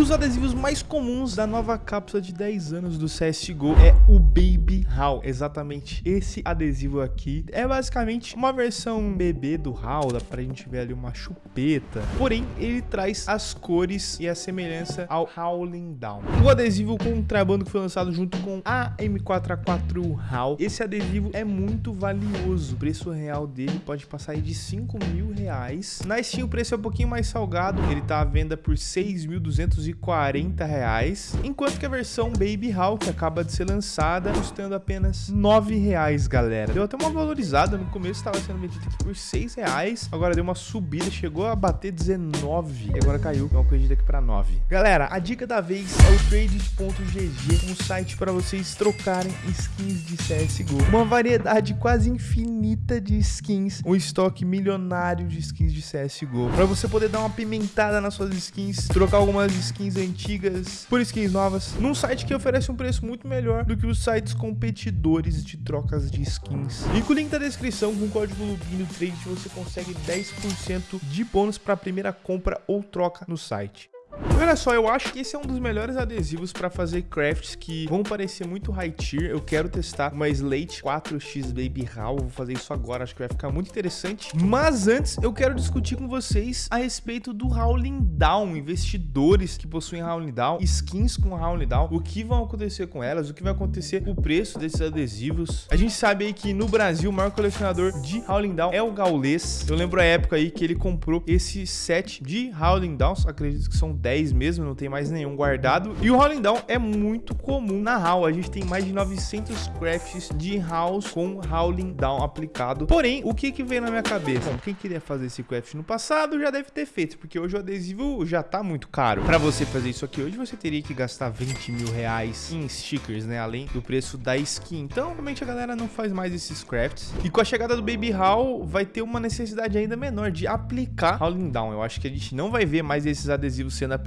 dos adesivos mais comuns da nova cápsula de 10 anos do CSGO é o Baby HAL. Exatamente esse adesivo aqui é basicamente uma versão bebê do HAL, dá pra gente ver ali uma chupeta. Porém, ele traz as cores e a semelhança ao Howling Down. O adesivo contrabando que foi lançado junto com a M4A4 HAL. Esse adesivo é muito valioso. O preço real dele pode passar de 5 mil reais. Na Steam o preço é um pouquinho mais salgado. Ele tá à venda por 6.240 reais. Enquanto que a versão Baby que acaba de ser lançada, custando apenas 9 reais, galera. Deu até uma valorizada. No começo estava sendo vendido aqui por 6 reais. Agora deu uma subida, chegou a bater 19. E agora caiu, então acredito aqui para 9. Galera, a dica da vez é o trade.gg, um site para vocês trocarem skins de CSGO. Uma variedade quase infinita de skins, um estoque milionário de skins de CSGO. Para você poder dar uma pimentada nas suas skins, trocar algumas skins antigas por skins novas, num site que oferece um preço muito melhor do que os sites competidores de trocas de skins. E com o link da descrição, com o código LUBINO Trade, você consegue 10% de bônus para a primeira compra ou troca no site. Olha só, eu acho que esse é um dos melhores adesivos para fazer crafts que vão parecer muito high tier. Eu quero testar uma Slate 4X Baby Hall, vou fazer isso agora, acho que vai ficar muito interessante. Mas antes, eu quero discutir com vocês a respeito do Howling Down, investidores que possuem Howling Down, skins com Howling Down, o que vão acontecer com elas, o que vai acontecer com o preço desses adesivos. A gente sabe aí que no Brasil o maior colecionador de Howling Down é o Gaules. Eu lembro a época aí que ele comprou esse set de Howling Downs, acredito que são 10 mesmo, não tem mais nenhum guardado. E o Rolling Down é muito comum na HAL. A gente tem mais de 900 crafts de HALs com Howling Down aplicado. Porém, o que que veio na minha cabeça? Bom, quem queria fazer esse craft no passado já deve ter feito, porque hoje o adesivo já tá muito caro. Para você fazer isso aqui hoje, você teria que gastar 20 mil reais em stickers, né? Além do preço da skin. Então, realmente a galera não faz mais esses crafts. E com a chegada do Baby HAL, vai ter uma necessidade ainda menor de aplicar Howling Down. Eu acho que a gente não vai ver mais esses adesivos sendo aplicados.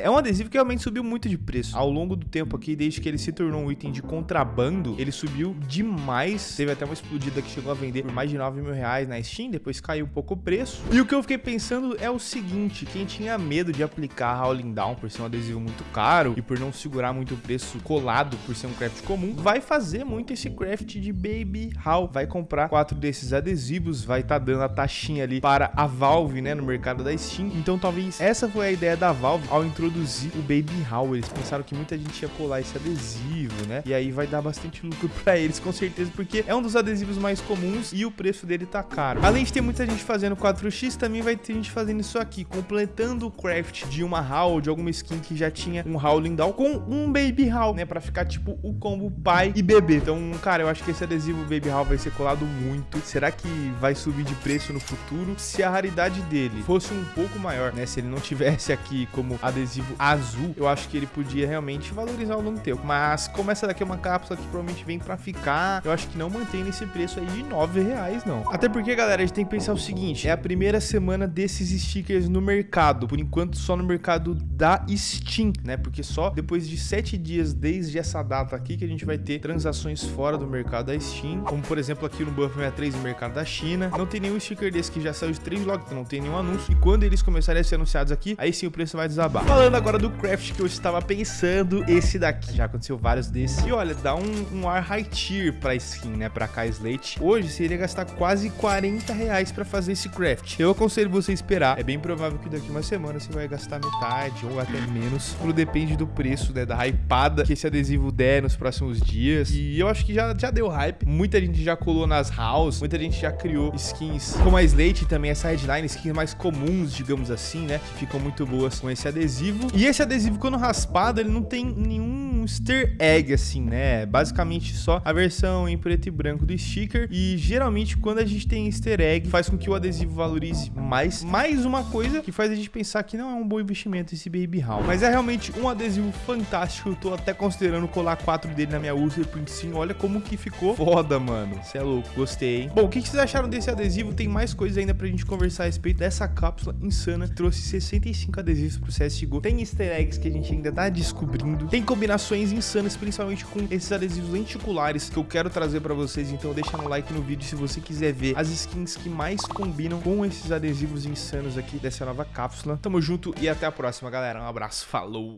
É um adesivo que realmente subiu muito de preço. Ao longo do tempo aqui, desde que ele se tornou um item de contrabando, ele subiu demais. Teve até uma explodida que chegou a vender por mais de 9 mil reais na Steam, depois caiu um pouco o preço. E o que eu fiquei pensando é o seguinte, quem tinha medo de aplicar Howling Down por ser um adesivo muito caro e por não segurar muito o preço colado por ser um craft comum, vai fazer muito esse craft de Baby How. Vai comprar quatro desses adesivos, vai estar tá dando a taxinha ali para a Valve, né, no mercado da Steam. Então talvez essa foi a ideia da Valve ao introduzir o Baby How. Eles pensaram que muita gente ia colar esse adesivo, né? E aí vai dar bastante lucro para eles, com certeza, porque é um dos adesivos mais comuns e o preço dele tá caro. Além de ter muita gente fazendo 4x, também vai ter gente fazendo isso aqui, completando o craft de uma How, de alguma skin que já tinha um Howling Down com um Baby How, né? Pra ficar tipo o combo pai e bebê. Então, cara, eu acho que esse adesivo Baby How vai ser colado muito. Será que vai subir de preço no futuro? Se a raridade dele fosse um pouco maior, né? Se ele não tivesse aqui como adesivo azul, eu acho que ele podia realmente valorizar longo do tempo. Mas como essa daqui é uma cápsula que provavelmente vem pra ficar, eu acho que não mantém nesse preço aí de 9 reais, não. Até porque, galera, a gente tem que pensar o seguinte, é a primeira semana desses stickers no mercado. Por enquanto, só no mercado da Steam, né? Porque só depois de 7 dias desde essa data aqui que a gente vai ter transações fora do mercado da Steam. Como, por exemplo, aqui no Buff 63 no mercado da China. Não tem nenhum sticker desse que já saiu de 3 logo, então não tem nenhum anúncio. E quando eles começarem a ser anunciados aqui, aí sim o preço vai desabar. Falando agora do craft que eu estava pensando, esse daqui. Já aconteceu vários desses. E olha, dá um, um ar high tier pra skin, né? Pra Kai Slate. Hoje seria gastar quase 40 reais pra fazer esse craft. Eu aconselho você esperar. É bem provável que daqui uma semana você vai gastar metade ou até menos. Tudo depende do preço, né? Da hypada que esse adesivo der nos próximos dias. E eu acho que já, já deu hype. Muita gente já colou nas house. Muita gente já criou skins como a Slate também essa headline. Skins mais comuns, digamos assim, né? Que ficam muito boas com esse adesivo. E esse adesivo, quando raspado, ele não tem nenhum easter egg, assim, né? Basicamente só a versão em preto e branco do sticker. E geralmente, quando a gente tem easter egg, faz com que o adesivo valorize mais. Mais uma coisa que faz a gente pensar que não é um bom investimento esse Baby Hall. Mas é realmente um adesivo fantástico. Eu tô até considerando colar quatro dele na minha User Print sim. Olha como que ficou foda, mano. Você é louco, gostei, hein? Bom, o que vocês acharam desse adesivo? Tem mais coisas ainda pra gente conversar a respeito dessa cápsula insana. Trouxe 65 adesivos pro CSGO. Tem easter eggs que a gente ainda tá descobrindo. Tem combinações insanas, principalmente com esses adesivos lenticulares que eu quero trazer pra vocês. Então deixa no like no vídeo se você quiser ver as skins que mais combinam com esses adesivos insanos aqui dessa nova cápsula. Tamo junto e até a próxima, galera. Um abraço, falou!